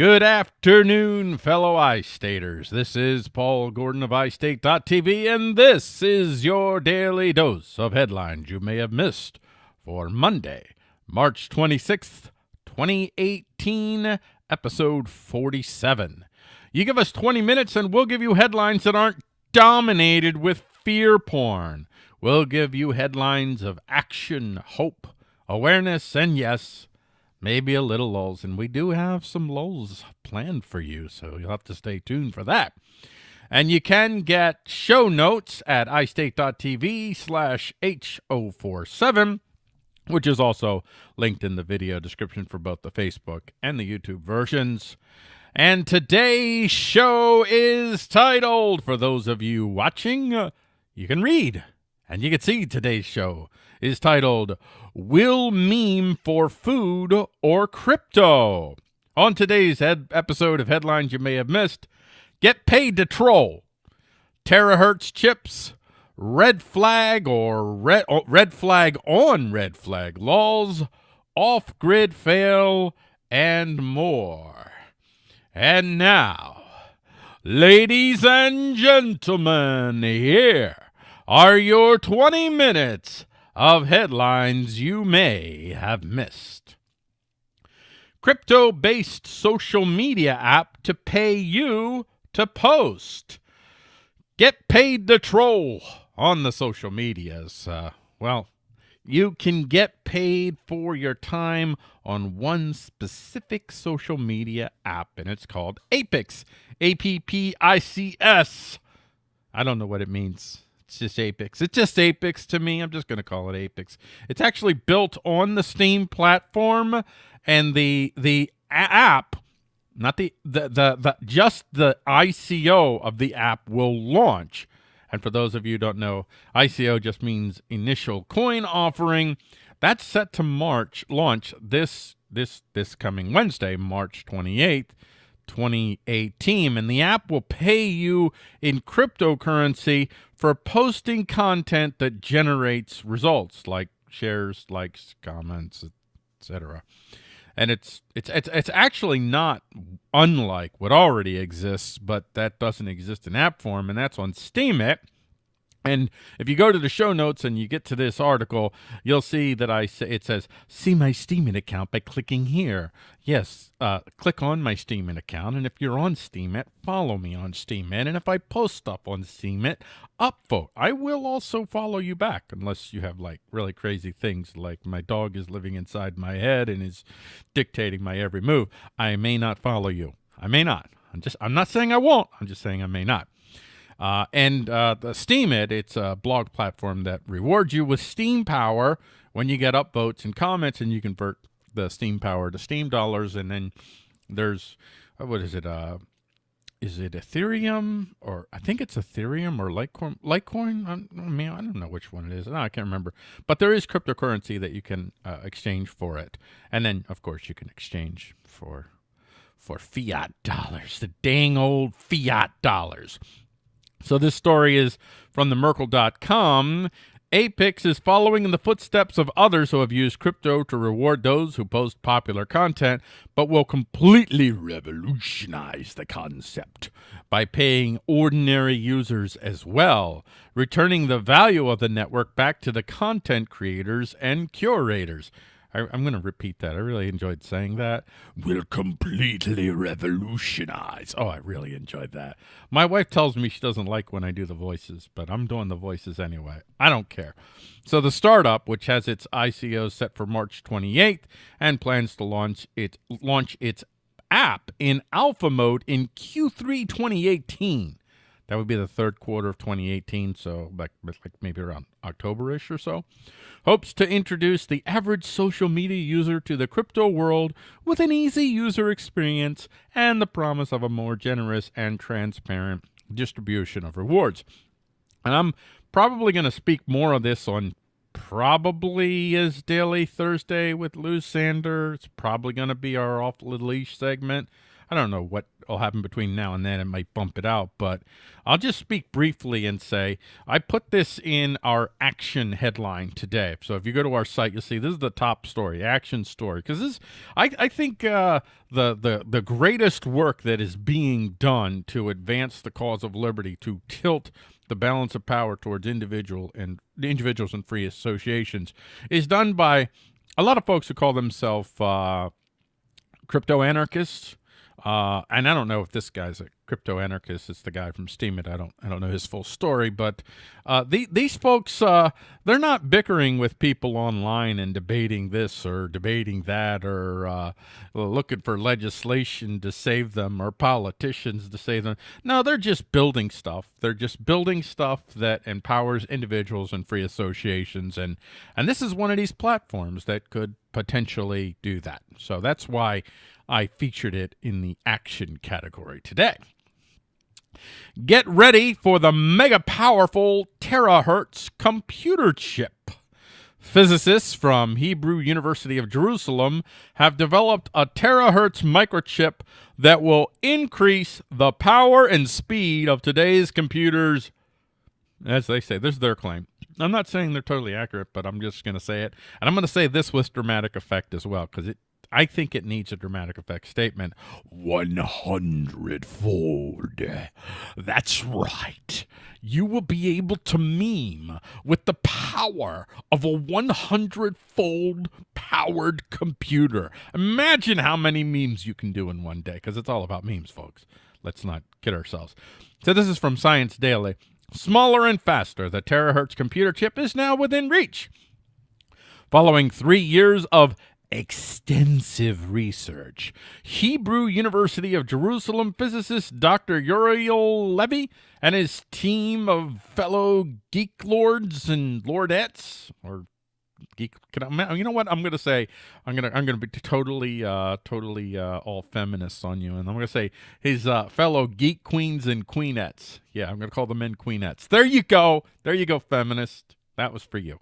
Good afternoon, fellow iStaters. This is Paul Gordon of iState.tv, and this is your daily dose of headlines you may have missed for Monday, March 26th, 2018, episode 47. You give us 20 minutes, and we'll give you headlines that aren't dominated with fear porn. We'll give you headlines of action, hope, awareness, and yes, maybe a little lulls. And we do have some lulls planned for you, so you'll have to stay tuned for that. And you can get show notes at istate.tv slash H047, which is also linked in the video description for both the Facebook and the YouTube versions. And today's show is titled, for those of you watching, you can read and you can see today's show is titled Will Meme for Food or Crypto? On today's episode of Headlines You May Have Missed, Get Paid to Troll, Terahertz Chips, Red Flag or Red, oh, red Flag on Red Flag, laws, Off Grid Fail, and more. And now, ladies and gentlemen, here are your 20 minutes of headlines you may have missed. Crypto based social media app to pay you to post. Get paid to troll on the social medias. Uh, well, you can get paid for your time on one specific social media app, and it's called Appics. A P P I C S. I don't know what it means. It's just Apex. It's just Apex to me. I'm just going to call it Apex. It's actually built on the Steem platform, and the the app, not the the the, the just the ICO of the app will launch. And for those of you don't know, ICO just means initial coin offering. That's set to March launch this this this coming Wednesday, March 28th. 2018 and the app will pay you in cryptocurrency for posting content that generates results like shares likes comments etc and it's it's it's it's actually not unlike what already exists but that doesn't exist in app form and that's on steemit and if you go to the show notes and you get to this article, you'll see that I say it says see my Steemit account by clicking here. Yes, uh, click on my Steemit account, and if you're on Steemit, follow me on Steemit. And if I post stuff on Steemit, upvote. I will also follow you back, unless you have like really crazy things, like my dog is living inside my head and is dictating my every move. I may not follow you. I may not. I'm just. I'm not saying I won't. I'm just saying I may not. Uh, and uh, the Steemit, it's a blog platform that rewards you with Steem power when you get upvotes and comments, and you convert the Steem power to Steem dollars. And then there's, uh, what is it? Uh, is it Ethereum or I think it's Ethereum or Litecoin? Litecoin? I mean, I don't know which one it is. No, I can't remember. But there is cryptocurrency that you can uh, exchange for it, and then of course you can exchange for for fiat dollars, the dang old fiat dollars. So this story is from the Merkle.com. Appics is following in the footsteps of others who have used crypto to reward those who post popular content, but will completely revolutionize the concept by paying ordinary users as well, returning the value of the network back to the content creators and curators. I, am going to repeat that. I really enjoyed saying that. Will completely revolutionize. Oh, I really enjoyed that. My wife tells me she doesn't like when I do the voices, but I'm doing the voices anyway. I don't care. So the startup, which has its ICO set for March 28th and plans to launch it launch its app in alpha mode in Q3 2018. That would be the third quarter of 2018, so like, like maybe around October-ish or so. Hopes to introduce the average social media user to the crypto world with an easy user experience and the promise of a more generous and transparent distribution of rewards. And I'm probably going to speak more of this on probably is Daily Thursday with Lou Sander. It's probably going to be our off the leash segment. I don't know what will happen between now and then. It might bump it out, but I'll just speak briefly and say I put this in our action headline today. So if you go to our site, you'll see this is the top story, action story, because this I I think uh, the the the greatest work that is being done to advance the cause of liberty to tilt the balance of power towards individual and individuals and free associations is done by a lot of folks who call themselves uh, crypto anarchists uh, and I don't know if this guy's a crypto anarchist. It's the guy from Steemit. I don't I don't know his full story, but uh, the, these folks uh, they're not bickering with people online and debating this or debating that or uh, looking for legislation to save them or politicians to save them. No, they're just building stuff. They're just building stuff that empowers individuals and free associations, and and this is one of these platforms that could potentially do that. So that's why I featured it in the action category today. Get ready for the mega powerful terahertz computer chip. Physicists from Hebrew University of Jerusalem have developed a terahertz microchip that will increase the power and speed of today's computers. As they say, this is their claim. I'm not saying they're totally accurate, but I'm just going to say it. And I'm going to say this with dramatic effect as well, because it I think it needs a dramatic effect statement. 100 fold. That's right. You will be able to meme with the power of a 100 fold powered computer. Imagine how many memes you can do in one day, because it's all about memes, folks. Let's not kid ourselves. So, this is from Science Daily. Smaller and faster, the terahertz computer chip is now within reach. Following three years of extensive research. Hebrew University of Jerusalem physicist Dr. Uriel Levy and his team of fellow geek lords and lordettes, or geek. I, you know what I'm going to say? I'm going to I'm going to be totally uh, totally uh, all feminists on you, and I'm going to say his uh, fellow geek queens and queenettes. Yeah, I'm going to call the men queenettes. There you go. There you go, feminist. That was for you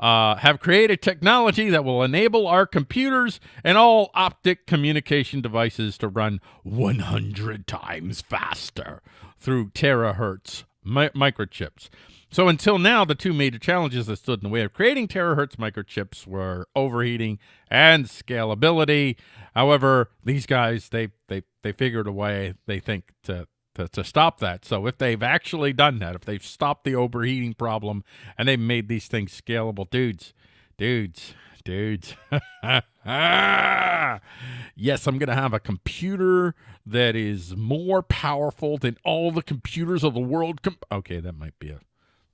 uh, have created technology that will enable our computers and all optic communication devices to run 100 times faster through terahertz mi microchips. So until now, the two major challenges that stood in the way of creating terahertz microchips were overheating and scalability. However, these guys they they they figured a way they think to to, to stop that. So if they've actually done that, if they've stopped the overheating problem and they've made these things scalable, dudes, dudes, dudes. yes, I'm going to have a computer that is more powerful than all the computers of the world. okay, that might be a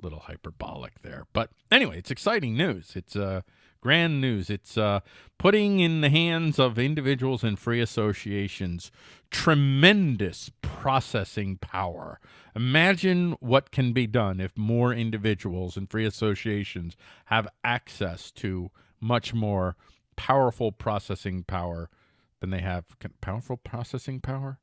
little hyperbolic there. But anyway, it's exciting news. It's uh grand news. It's uh, putting in the hands of individuals and free associations tremendous processing power. Imagine what can be done if more individuals and free associations have access to much more powerful processing power than they have. Powerful processing power?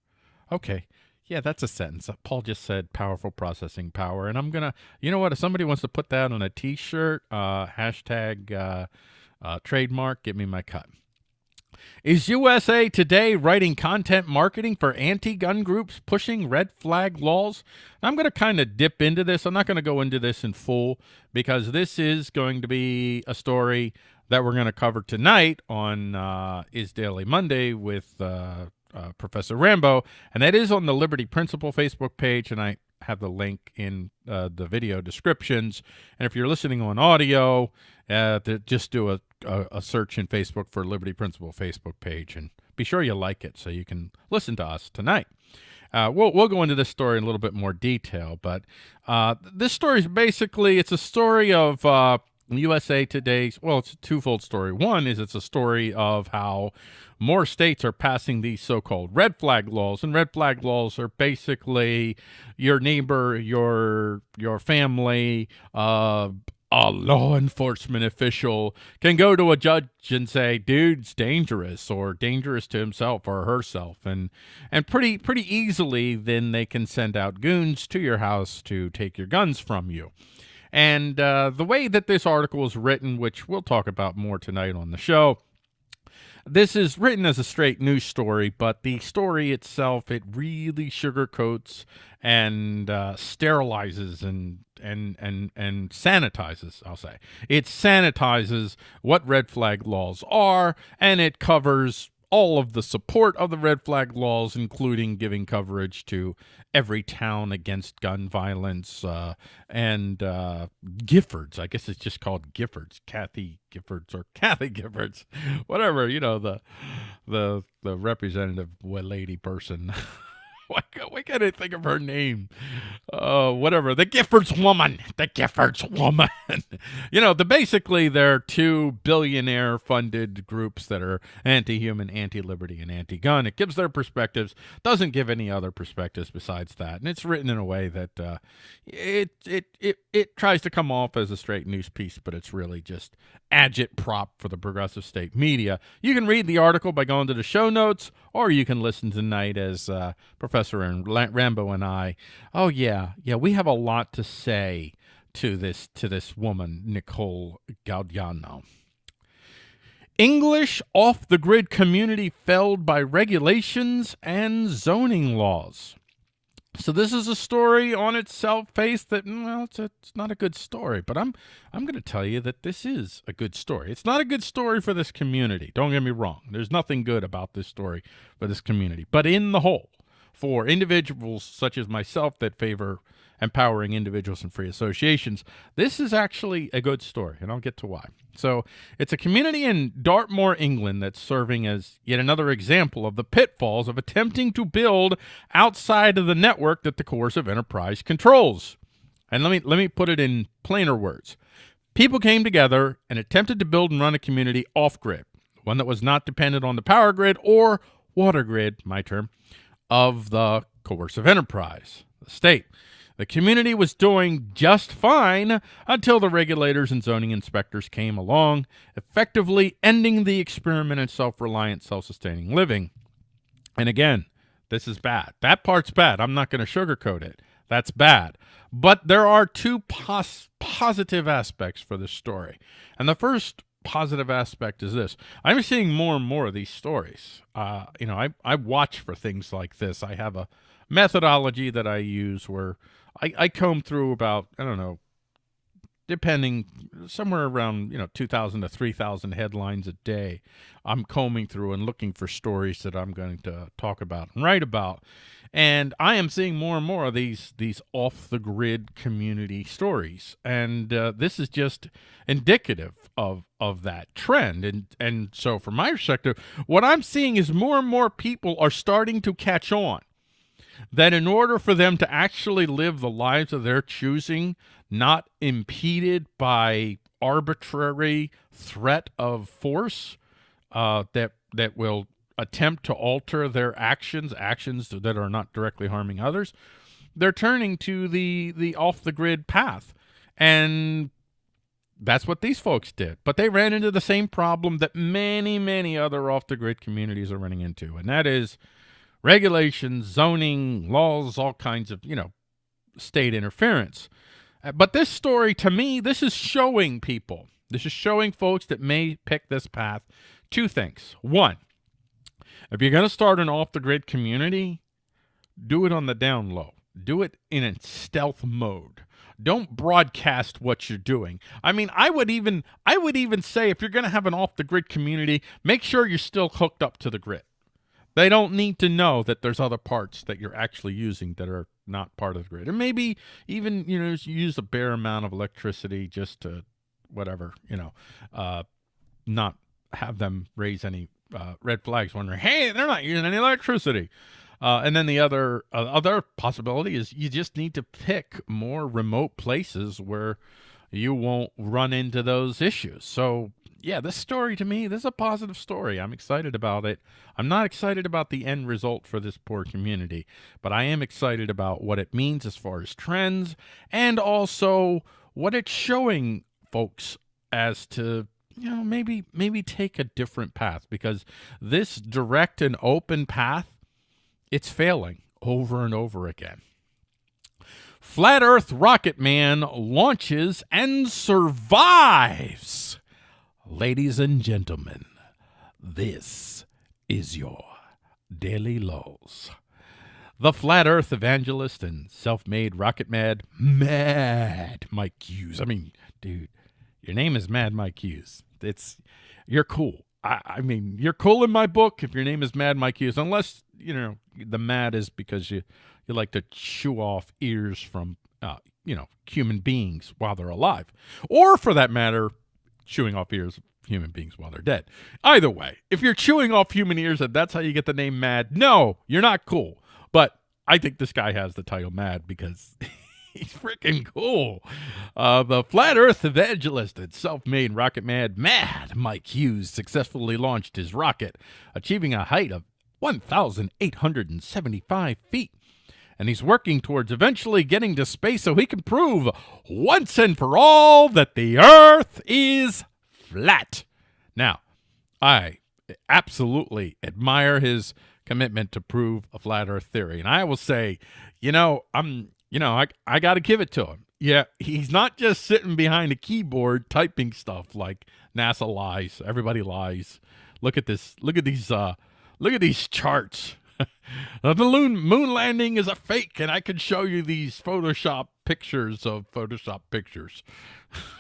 Okay. Yeah, that's a sentence. Paul just said powerful processing power. And I'm going to, you know what? If somebody wants to put that on a t shirt, uh, hashtag uh, uh, trademark, give me my cut. Is USA Today writing content marketing for anti gun groups pushing red flag laws? I'm going to kind of dip into this. I'm not going to go into this in full because this is going to be a story that we're going to cover tonight on uh, Is Daily Monday with uh, uh, Professor Rambo. And that is on the Liberty Principle Facebook page. And I have the link in uh, the video descriptions. And if you're listening on audio, uh, just do a, a, a, search in Facebook for Liberty Principle Facebook page and be sure you like it so you can listen to us tonight. Uh, we'll, we'll go into this story in a little bit more detail, but uh, this story is basically, it's a story of uh, USA Today's, well, it's a twofold story. One is it's a story of how more states are passing these so-called red flag laws, and red flag laws are basically your neighbor, your your family, uh, a law enforcement official can go to a judge and say, "Dude's dangerous," or "dangerous to himself or herself," and and pretty pretty easily, then they can send out goons to your house to take your guns from you. And uh, the way that this article is written, which we'll talk about more tonight on the show, this is written as a straight news story, but the story itself it really sugarcoats and uh, sterilizes and and and and sanitizes. I'll say it sanitizes what red flag laws are, and it covers all of the support of the red flag laws, including giving coverage to every town against gun violence uh, and uh, Giffords. I guess it's just called Giffords, Kathy Giffords or Kathy Giffords, whatever you know the the the representative lady person. why, why can't I think of her name? Uh, whatever. The Giffords woman. The Giffords woman. you know, the basically they're two billionaire funded groups that are anti-human, anti-liberty, and anti-gun. It gives their perspectives. Doesn't give any other perspectives besides that, and it's written in a way that uh, it it it it tries to come off as a straight news piece, but it's really just agitprop for the progressive state media. You can read the article by going to the show notes, or you can listen tonight as uh, Professor and Rambo and I. Oh yeah, yeah, we have a lot to say to this to this woman, Nicole Galdiano. English off the grid community felled by regulations and zoning laws. So this is a story on itself face that well it's, a, it's not a good story, but I'm I'm going to tell you that this is a good story. It's not a good story for this community. Don't get me wrong. There's nothing good about this story for this community, but in the whole, for individuals such as myself that favor empowering individuals and free associations, this is actually a good story, and I'll get to why. So it's a community in Dartmoor, England that's serving as yet another example of the pitfalls of attempting to build outside of the network that the coercive enterprise controls. And let me let me put it in plainer words. People came together and attempted to build and run a community off-grid, one that was not dependent on the power grid or water grid, my term, of the coercive enterprise, the state. The community was doing just fine until the regulators and zoning inspectors came along, effectively ending the experiment in self-reliant, self-sustaining living. And again, this is bad. That part's bad. I'm not going to sugarcoat it. That's bad. But there are two pos positive aspects for this story. And the first positive aspect is this. I'm seeing more and more of these stories. Uh, you know, I, I watch for things like this. I have a methodology that I use where I, I comb through about, I don't know, depending somewhere around, you know, 2,000 to 3,000 headlines a day. I'm combing through and looking for stories that I'm going to talk about and write about. And I am seeing more and more of these these off the grid community stories, and uh, this is just indicative of of that trend. And and so, from my perspective, what I'm seeing is more and more people are starting to catch on that in order for them to actually live the lives of their choosing, not impeded by arbitrary threat of force uh, that that will attempt to alter their actions, actions that are not directly harming others, they're turning to the the off the grid path, and that's what these folks did. But they ran into the same problem that many many other off the grid communities are running into, and that is regulations, zoning, laws, all kinds of, you know, state interference. Uh, but this story, to me, this is showing people, this is showing folks that may pick this path two things. One, if you're going to start an off-the-grid community, do it on the down low. Do it in a stealth mode. Don't broadcast what you're doing. I mean, I would even I would even say if you're going to have an off-the-grid community, make sure you're still hooked up to the grid. They don't need to know that there's other parts that you're actually using that are not part of the grid. Or maybe even, you know, use a bare amount of electricity just to whatever, you know, uh, not have them raise any uh, red flags wondering, hey, they're not using any electricity. Uh, and then the other uh, other possibility is you just need to pick more remote places where you won't run into those issues. So yeah, this story to me, this is a positive story. I'm excited about it. I'm not excited about the end result for this poor community, but I am excited about what it means as far as trends and also what it's showing folks as to you know maybe maybe take a different path because this direct and open path it's failing over and over again. Flat Earth Rocket Man launches and survives. Ladies and gentlemen, This is your Daily Lulls. The flat earth evangelist and self made rocket mad, mad Mike Hughes. I mean, dude, your name is Mad Mike Hughes. It's, you're cool. I, I mean, you're cool in my book if your name is Mad Mike Hughes, unless, you know, the mad is because you, you like to chew off ears from, uh, you know, human beings while they're alive. Or for that matter, chewing off ears of human beings while they're dead. Either way, if you're chewing off human ears and that's how you get the name Mad, no, you're not cool. But I think this guy has the title Mad because he's freaking cool. Uh, the flat Earth evangelist and self-made rocket mad Mad Mike Hughes successfully launched his rocket, achieving a height of 1,875 feet and he's working towards eventually getting to space so he can prove once and for all that the Earth is flat. Now, I absolutely admire his commitment to prove a flat Earth theory, and I will say, you know, I'm, you know, I I got to give it to him. Yeah, he's not just sitting behind a keyboard typing stuff like NASA lies, everybody lies. Look at this. Look at these. Uh, look at these charts the moon moon landing is a fake, and I can show you these Photoshop pictures of Photoshop pictures.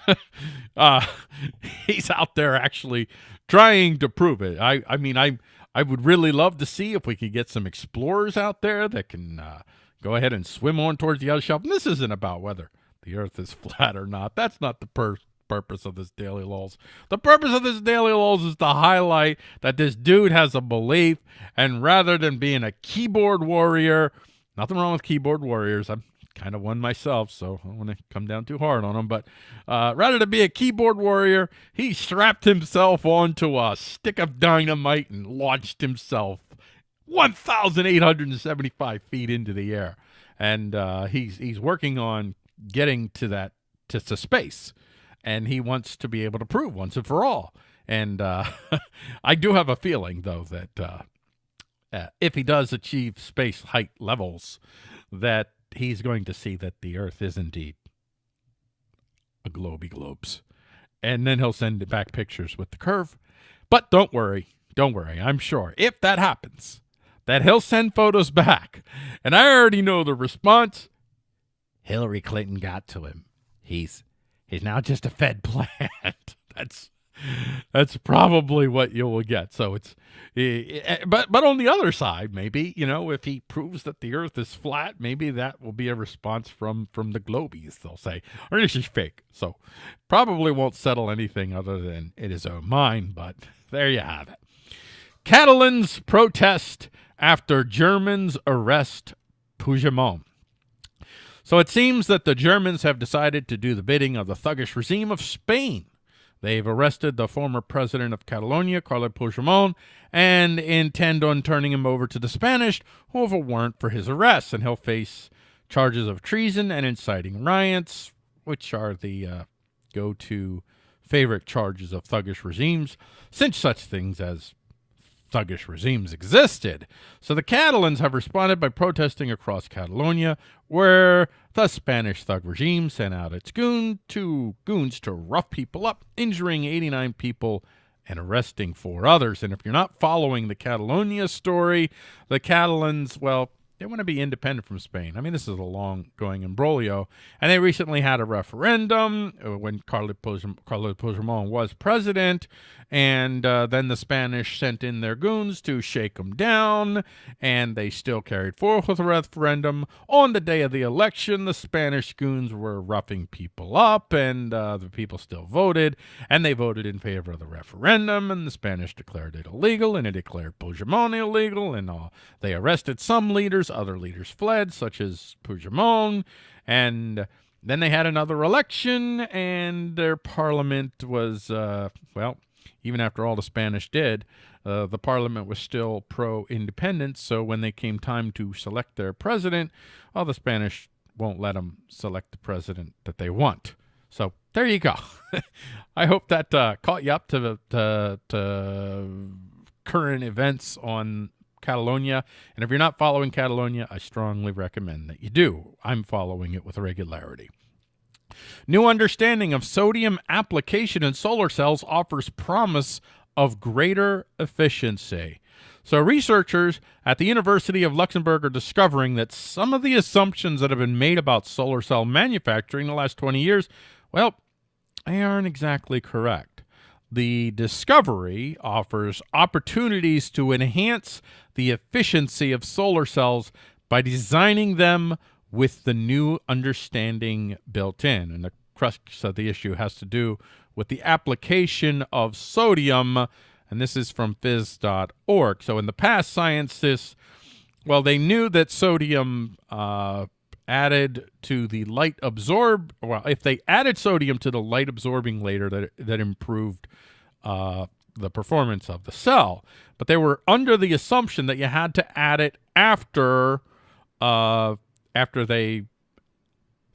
uh, he's out there actually trying to prove it. I, I mean, I, I would really love to see if we could get some explorers out there that can uh, go ahead and swim on towards the other shelf. And this isn't about whether the Earth is flat or not. That's not the purpose of this daily lulls. The purpose of this daily lulls is to highlight that this dude has a belief, and rather than being a keyboard warrior, nothing wrong with keyboard warriors. I'm kind of one myself, so I don't want to come down too hard on him. But uh, rather than be a keyboard warrior, he strapped himself onto a stick of dynamite and launched himself 1,875 feet into the air. And uh, he's he's working on getting to that to, to space and he wants to be able to prove once and for all. And uh, I do have a feeling, though, that uh, uh, if he does achieve space height levels, that he's going to see that the Earth is indeed a globy globes. And then he'll send back pictures with the curve. But don't worry, don't worry. I'm sure if that happens, that he'll send photos back. And I already know the response. Hillary Clinton got to him. He's He's now just a Fed plant. that's that's probably what you will get. So it's, eh, eh, eh, but but on the other side, maybe you know if he proves that the Earth is flat, maybe that will be a response from from the Globies. They'll say, or this is fake. So probably won't settle anything other than it is own mind. But there you have it. Catalans protest after Germans arrest Puigdemont. So it seems that the Germans have decided to do the bidding of the thuggish regime of Spain. They've arrested the former president of Catalonia, Carles Puigdemont, and intend on turning him over to the Spanish, who have a warrant for his arrest, and he'll face charges of treason and inciting riots, which are the uh, go-to favorite charges of thuggish regimes, since such things as thuggish regimes existed. So the Catalans have responded by protesting across Catalonia, where the Spanish thug regime sent out its goon to goons to rough people up, injuring 89 people and arresting four others. And if you're not following the Catalonia story, the Catalans, well, they want to be independent from Spain. I mean, this is a long-going imbroglio. And they recently had a referendum uh, when Carles Puigdemont was president, and uh, then the Spanish sent in their goons to shake them down, and they still carried forth with the referendum. On the day of the election, the Spanish goons were roughing people up, and uh, the people still voted, and they voted in favor of the referendum, and the Spanish declared it illegal, and it declared Puigdemont illegal, and uh, they arrested some leaders, other leaders fled, such as Puigdemont, and then they had another election, and their parliament was, uh, well, even after all the Spanish did, uh, the parliament was still pro-independence. So when they came time to select their president, all the Spanish won't let them select the president that they want. So there you go. I hope that uh, caught you up to, to, to current events on Catalonia. And if you're not following Catalonia, I strongly recommend that you do. I'm following it with regularity. New understanding of sodium application in solar cells offers promise of greater efficiency. So, researchers at the University of Luxembourg are discovering that some of the assumptions that have been made about solar cell manufacturing in the last 20 years, well, they aren't exactly correct. The discovery offers opportunities to enhance the efficiency of solar cells by designing them with the new understanding built in. And the crux of the issue has to do with the application of sodium and this is from phys.org. So in the past, scientists, well, they knew that sodium uh, added to the light absorb, well, if they added sodium to the light absorbing layer, that, that improved uh, the performance of the cell. But they were under the assumption that you had to add it after, uh, after they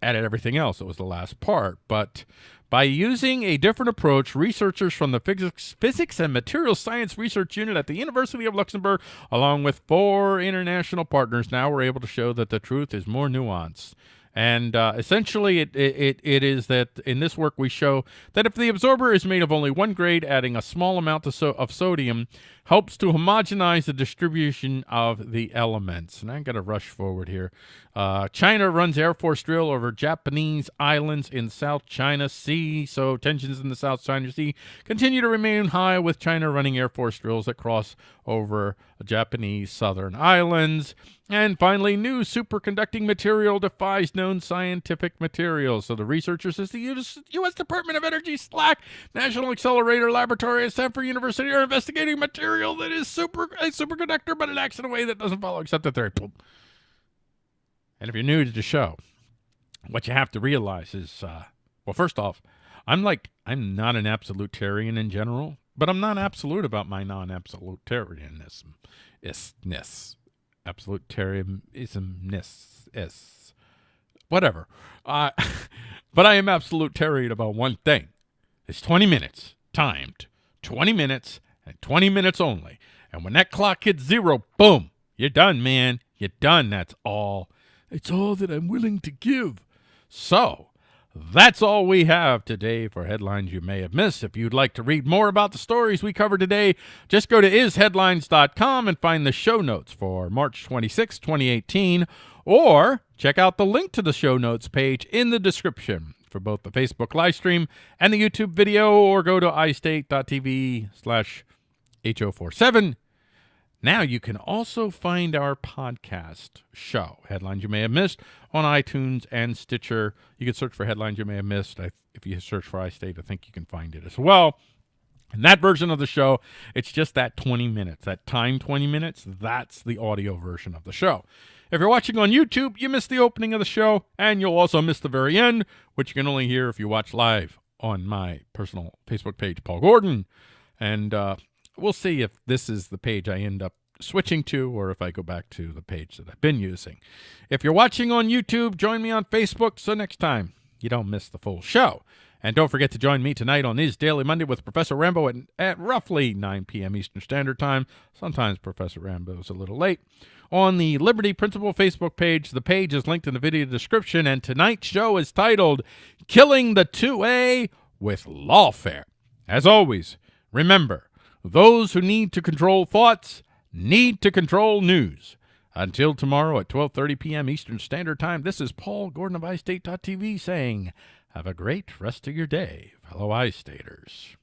added everything else. It was the last part. But by using a different approach, researchers from the Physics, Physics and Materials Science Research Unit at the University of Luxembourg, along with four international partners, now were able to show that the truth is more nuanced. And uh, essentially, it, it, it is that in this work we show that if the absorber is made of only one grade, adding a small amount of, so of sodium helps to homogenize the distribution of the elements. And I'm going to rush forward here. Uh, China runs Air Force drill over Japanese islands in South China Sea. So tensions in the South China Sea continue to remain high with China running Air Force drills that cross over Japanese southern islands. And finally, new superconducting material defies known scientific materials. So the researchers at the U.S. U.S. Department of Energy SLAC National Accelerator Laboratory at Stanford University are investigating material that is super a superconductor, but it acts in a way that doesn't follow accepted theory. And if you're new to the show, what you have to realize is, uh, well, first off, I'm like, I'm not an absolutarian in general, but I'm not absolute about my non-absolutarianism. Isness. Absolutarianismness. Is. Whatever. Uh, but I am absolutarian about one thing. It's 20 minutes, timed. 20 minutes, and 20 minutes only. And when that clock hits zero, boom, you're done, man. You're done. That's all it's all that I'm willing to give. So, that's all we have today for headlines you may have missed. If you'd like to read more about the stories we covered today, just go to isheadlines.com and find the show notes for March 26, 2018, or check out the link to the show notes page in the description for both the Facebook live stream and the YouTube video, or go to istate.tv slash H047 now you can also find our podcast show, Headlines You May Have Missed, on iTunes and Stitcher. You can search for Headlines You May Have Missed. I, if you search for iState, I think you can find it as well. And that version of the show, it's just that 20 minutes, that time 20 minutes, that's the audio version of the show. If you're watching on YouTube, you miss the opening of the show, and you'll also miss the very end, which you can only hear if you watch live on my personal Facebook page, Paul Gordon. And uh, we'll see if this is the page I end up switching to or if I go back to the page that I've been using. If you're watching on YouTube, join me on Facebook so next time you don't miss the full show. And don't forget to join me tonight on Is Daily Monday with Professor Rambo at, at roughly 9 p.m. Eastern Standard Time. Sometimes Professor Rambo is a little late. On the Liberty Principle Facebook page, the page is linked in the video description, and tonight's show is titled Killing the 2A with Lawfare. As always, remember, those who need to control thoughts need to control news. Until tomorrow at 12:30 p.m. Eastern Standard Time, this is Paul Gordon of iState.tv saying, have a great rest of your day, fellow iStaters.